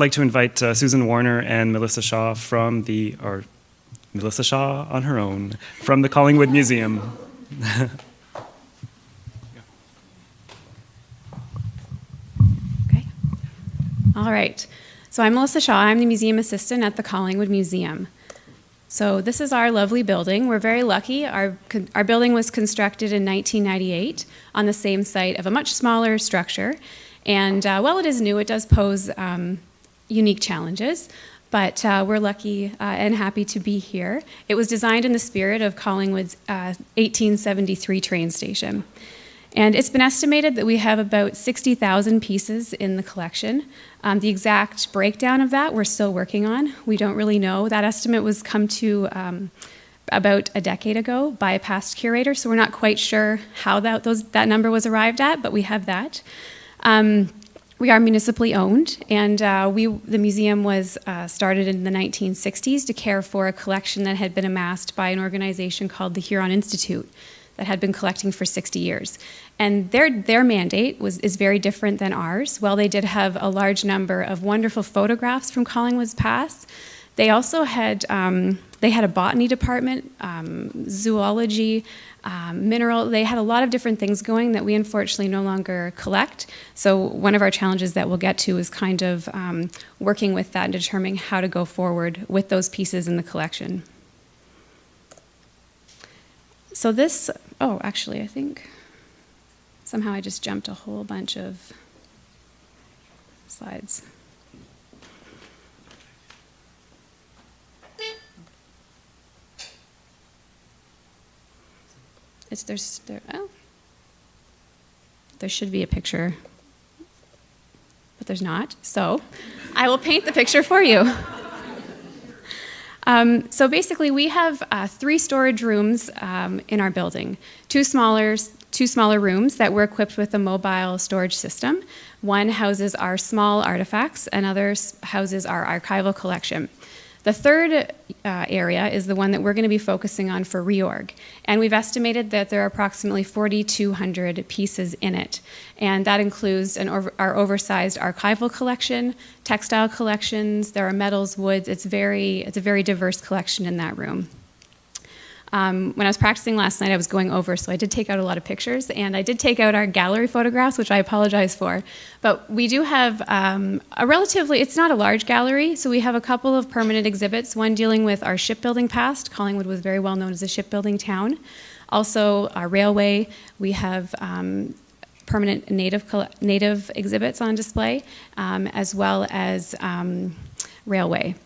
I'd like to invite uh, Susan Warner and Melissa Shaw from the, or Melissa Shaw on her own, from the Collingwood Museum. Okay. All right. So I'm Melissa Shaw. I'm the museum assistant at the Collingwood Museum. So this is our lovely building. We're very lucky. Our, our building was constructed in 1998 on the same site of a much smaller structure. And uh, while it is new, it does pose um, unique challenges. But uh, we're lucky uh, and happy to be here. It was designed in the spirit of Collingwood's 1873 uh, train station. And it's been estimated that we have about 60,000 pieces in the collection. Um, the exact breakdown of that we're still working on. We don't really know. That estimate was come to um, about a decade ago by a past curator, so we're not quite sure how that, those, that number was arrived at, but we have that. Um, we are municipally owned, and uh, we, the museum was uh, started in the 1960s to care for a collection that had been amassed by an organization called the Huron Institute that had been collecting for 60 years. And their, their mandate was, is very different than ours. While they did have a large number of wonderful photographs from Collingwood's past, they also had, um, they had a botany department, um, zoology, um, mineral, they had a lot of different things going that we unfortunately no longer collect. So one of our challenges that we'll get to is kind of um, working with that and determining how to go forward with those pieces in the collection. So this, oh, actually, I think somehow I just jumped a whole bunch of slides. It's there's there oh there should be a picture, but there's not. So I will paint the picture for you. Um, so basically, we have uh, three storage rooms um, in our building. Two smaller, two smaller rooms that were equipped with a mobile storage system. One houses our small artifacts, and other houses our archival collection. The third uh, area is the one that we're going to be focusing on for reorg. And we've estimated that there are approximately 4,200 pieces in it. And that includes over, our oversized archival collection, textile collections, there are metals, woods. It's, very, it's a very diverse collection in that room. Um, when I was practicing last night, I was going over, so I did take out a lot of pictures, and I did take out our gallery photographs, which I apologize for. But we do have um, a relatively, it's not a large gallery, so we have a couple of permanent exhibits, one dealing with our shipbuilding past. Collingwood was very well known as a shipbuilding town. Also, our railway, we have um, permanent native, native exhibits on display, um, as well as um, railway.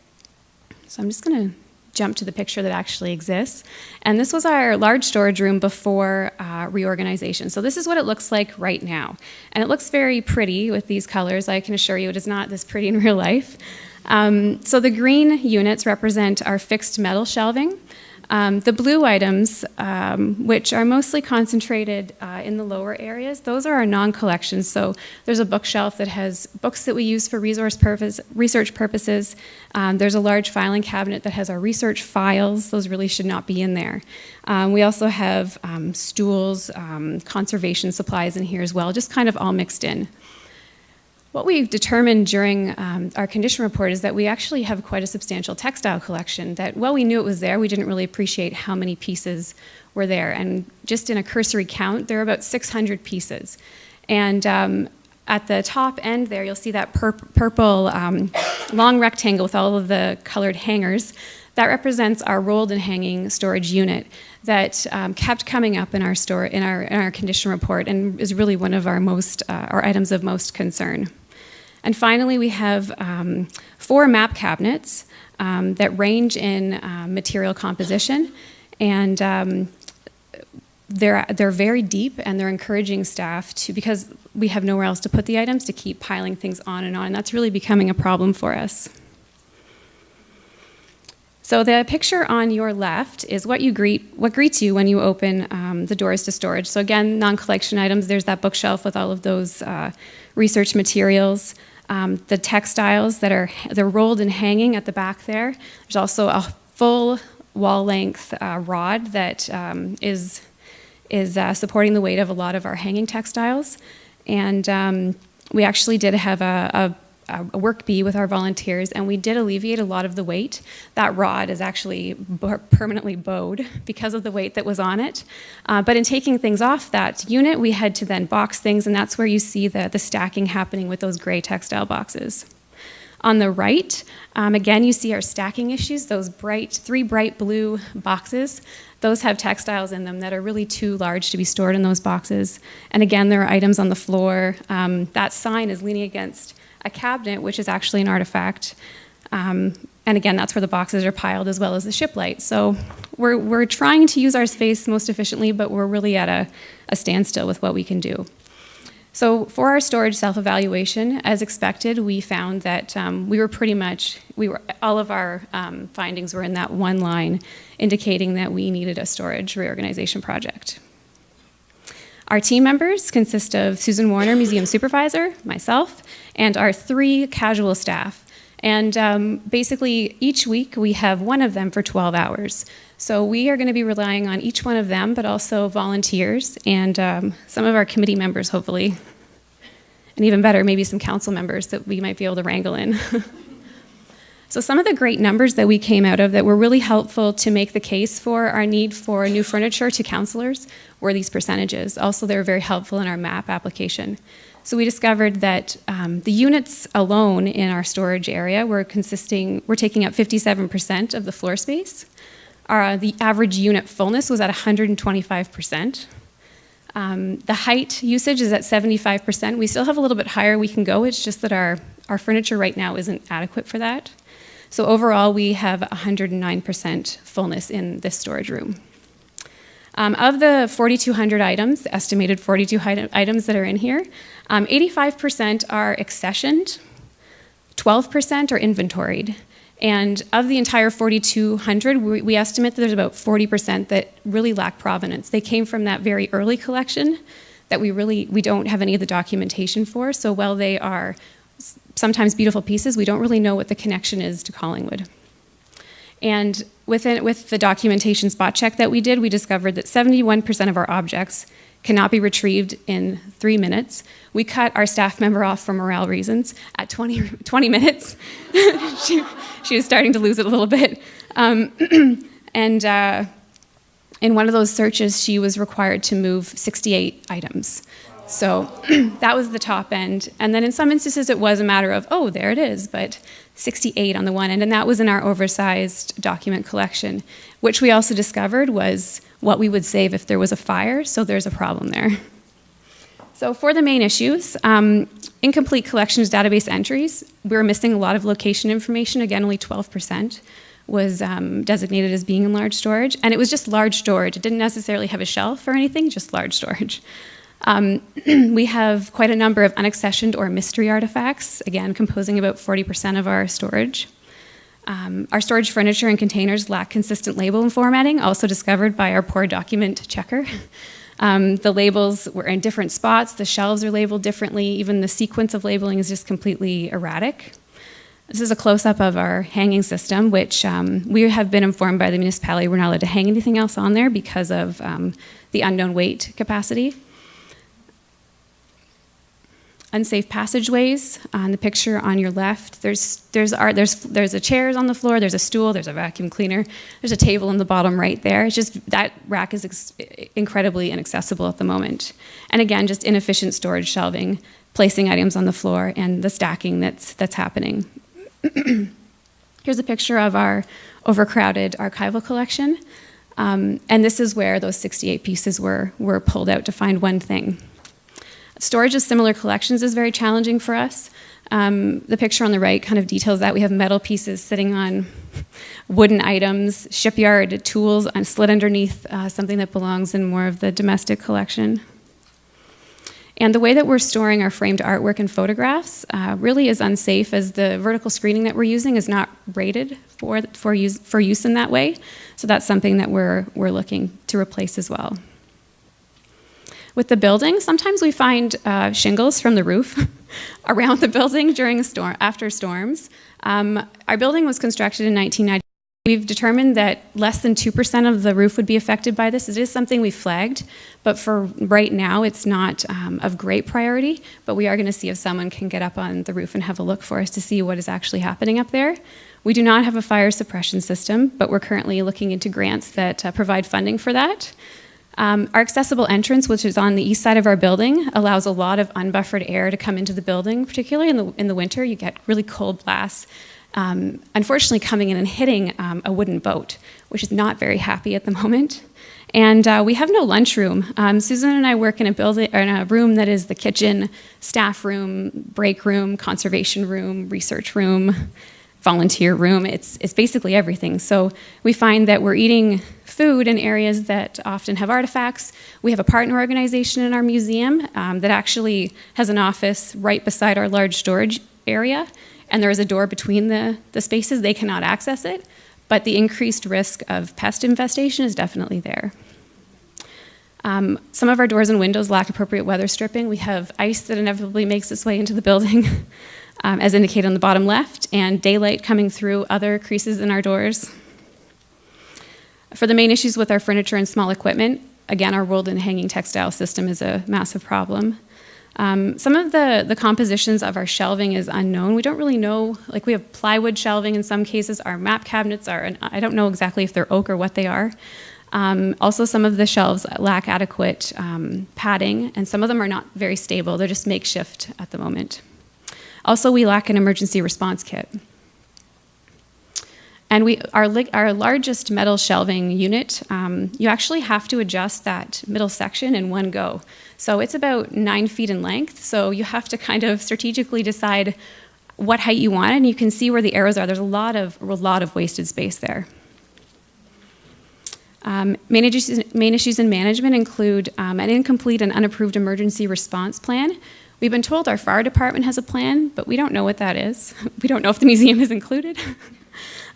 So I'm just going to jump to the picture that actually exists. And this was our large storage room before uh, reorganization. So this is what it looks like right now. And it looks very pretty with these colors. I can assure you it is not this pretty in real life. Um, so the green units represent our fixed metal shelving. Um, the blue items, um, which are mostly concentrated uh, in the lower areas, those are our non-collections. So there's a bookshelf that has books that we use for resource purpose, research purposes. Um, there's a large filing cabinet that has our research files. Those really should not be in there. Um, we also have um, stools, um, conservation supplies in here as well, just kind of all mixed in. What we've determined during um, our condition report is that we actually have quite a substantial textile collection that, while we knew it was there, we didn't really appreciate how many pieces were there. And just in a cursory count, there are about 600 pieces. And um, at the top end there, you'll see that pur purple um, long rectangle with all of the colored hangers. That represents our rolled and hanging storage unit that um, kept coming up in our store in our in our condition report and is really one of our most uh, our items of most concern. And finally, we have um, four map cabinets um, that range in uh, material composition and um, they're, they're very deep and they're encouraging staff to, because we have nowhere else to put the items, to keep piling things on and on. And that's really becoming a problem for us. So the picture on your left is what you greet, what greets you when you open um, the doors to storage. So again, non-collection items. There's that bookshelf with all of those uh, research materials. Um, the textiles that are they're rolled and hanging at the back there. There's also a full wall-length uh, rod that um, is is uh, supporting the weight of a lot of our hanging textiles. And um, we actually did have a, a a work bee with our volunteers, and we did alleviate a lot of the weight. That rod is actually permanently bowed because of the weight that was on it. Uh, but in taking things off that unit, we had to then box things, and that's where you see the, the stacking happening with those gray textile boxes. On the right, um, again, you see our stacking issues, those bright, three bright blue boxes. Those have textiles in them that are really too large to be stored in those boxes. And again, there are items on the floor. Um, that sign is leaning against a cabinet, which is actually an artifact. Um, and again, that's where the boxes are piled as well as the ship light. So we're, we're trying to use our space most efficiently, but we're really at a, a standstill with what we can do. So for our storage self-evaluation, as expected, we found that um, we were pretty much, we were, all of our um, findings were in that one line, indicating that we needed a storage reorganization project. Our team members consist of Susan Warner, museum supervisor, myself, and our three casual staff. And um, basically, each week we have one of them for 12 hours. So we are going to be relying on each one of them, but also volunteers and um, some of our committee members, hopefully. And even better, maybe some council members that we might be able to wrangle in. So some of the great numbers that we came out of that were really helpful to make the case for our need for new furniture to councilors were these percentages. Also, they were very helpful in our MAP application. So we discovered that um, the units alone in our storage area were consisting, were taking up 57% of the floor space. Our, the average unit fullness was at 125%. Um, the height usage is at 75%. We still have a little bit higher we can go. It's just that our, our furniture right now isn't adequate for that. So overall, we have 109% fullness in this storage room. Um, of the 4,200 items, estimated 4,200 items that are in here, um, 85% are accessioned, 12% are inventoried. And of the entire 4,200, we, we estimate that there's about 40% that really lack provenance. They came from that very early collection that we really we don't have any of the documentation for. So while they are sometimes beautiful pieces, we don't really know what the connection is to Collingwood. And within, with the documentation spot check that we did, we discovered that 71% of our objects cannot be retrieved in three minutes. We cut our staff member off for morale reasons at 20, 20 minutes. she, she was starting to lose it a little bit. Um, and uh, in one of those searches, she was required to move 68 items. So that was the top end. And then in some instances, it was a matter of, oh, there it is, but 68 on the one end. And that was in our oversized document collection, which we also discovered was what we would save if there was a fire. So there's a problem there. So for the main issues, um, incomplete collections database entries, we were missing a lot of location information. Again, only 12% was um, designated as being in large storage. And it was just large storage. It didn't necessarily have a shelf or anything, just large storage. Um, we have quite a number of unaccessioned or mystery artifacts, again, composing about 40% of our storage. Um, our storage furniture and containers lack consistent label and formatting, also discovered by our poor document checker. Um, the labels were in different spots, the shelves are labeled differently, even the sequence of labeling is just completely erratic. This is a close up of our hanging system, which um, we have been informed by the municipality we're not allowed to hang anything else on there because of um, the unknown weight capacity unsafe passageways. On the picture on your left, there's there's art, there's there's a chairs on the floor, there's a stool, there's a vacuum cleaner, there's a table in the bottom right there. It's just that rack is incredibly inaccessible at the moment. And again, just inefficient storage shelving, placing items on the floor, and the stacking that's that's happening. Here's a picture of our overcrowded archival collection. Um, and this is where those 68 pieces were, were pulled out to find one thing. Storage of similar collections is very challenging for us. Um, the picture on the right kind of details that. We have metal pieces sitting on wooden items, shipyard tools slid underneath uh, something that belongs in more of the domestic collection. And the way that we're storing our framed artwork and photographs uh, really is unsafe as the vertical screening that we're using is not rated for, for, use, for use in that way. So that's something that we're, we're looking to replace as well. With the building, sometimes we find uh, shingles from the roof around the building during storm, after storms. Um, our building was constructed in 1990 We've determined that less than 2% of the roof would be affected by this. It is something we flagged, but for right now, it's not um, of great priority. But we are going to see if someone can get up on the roof and have a look for us to see what is actually happening up there. We do not have a fire suppression system, but we're currently looking into grants that uh, provide funding for that. Um, our accessible entrance, which is on the east side of our building, allows a lot of unbuffered air to come into the building, particularly in the, in the winter. You get really cold blasts um, unfortunately coming in and hitting um, a wooden boat, which is not very happy at the moment. And uh, we have no lunchroom. Um, Susan and I work in a building, in a room that is the kitchen, staff room, break room, conservation room, research room, volunteer room. It's, it's basically everything. So we find that we're eating food in areas that often have artifacts. We have a partner organization in our museum um, that actually has an office right beside our large storage area and there is a door between the, the spaces, they cannot access it, but the increased risk of pest infestation is definitely there. Um, some of our doors and windows lack appropriate weather stripping. We have ice that inevitably makes its way into the building, um, as indicated on the bottom left, and daylight coming through other creases in our doors. For the main issues with our furniture and small equipment, again, our rolled and hanging textile system is a massive problem. Um, some of the, the compositions of our shelving is unknown. We don't really know, like we have plywood shelving in some cases. Our map cabinets are, I don't know exactly if they're oak or what they are. Um, also, some of the shelves lack adequate um, padding, and some of them are not very stable. They're just makeshift at the moment. Also, we lack an emergency response kit. And we, our, our largest metal shelving unit, um, you actually have to adjust that middle section in one go. So it's about nine feet in length. So you have to kind of strategically decide what height you want, and you can see where the arrows are. There's a lot of, a lot of wasted space there. Um, main, issues, main, issues, in management include um, an incomplete and unapproved emergency response plan. We've been told our fire department has a plan, but we don't know what that is. We don't know if the museum is included.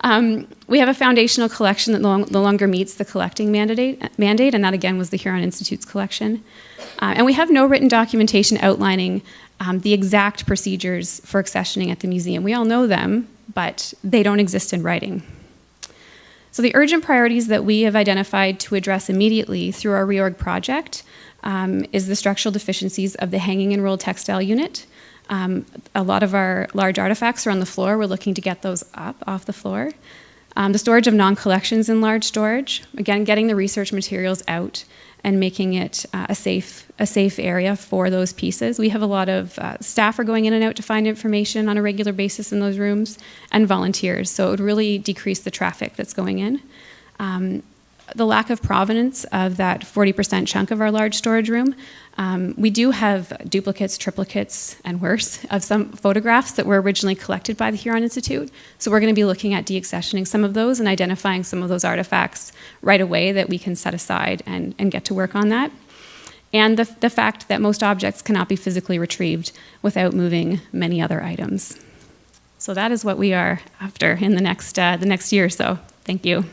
Um, we have a foundational collection that no, no longer meets the collecting mandate, mandate, and that again was the Huron Institute's collection. Uh, and we have no written documentation outlining um, the exact procedures for accessioning at the museum. We all know them, but they don't exist in writing. So the urgent priorities that we have identified to address immediately through our reorg project um, is the structural deficiencies of the hanging and rolled textile unit, um, a lot of our large artifacts are on the floor. We're looking to get those up off the floor. Um, the storage of non-collections in large storage. Again, getting the research materials out and making it uh, a safe a safe area for those pieces. We have a lot of uh, staff are going in and out to find information on a regular basis in those rooms, and volunteers. So it would really decrease the traffic that's going in. Um, the lack of provenance of that 40% chunk of our large storage room. Um, we do have duplicates, triplicates, and worse of some photographs that were originally collected by the Huron Institute. So we're going to be looking at deaccessioning some of those and identifying some of those artifacts right away that we can set aside and, and get to work on that. And the, the fact that most objects cannot be physically retrieved without moving many other items. So that is what we are after in the next, uh, the next year or so. Thank you.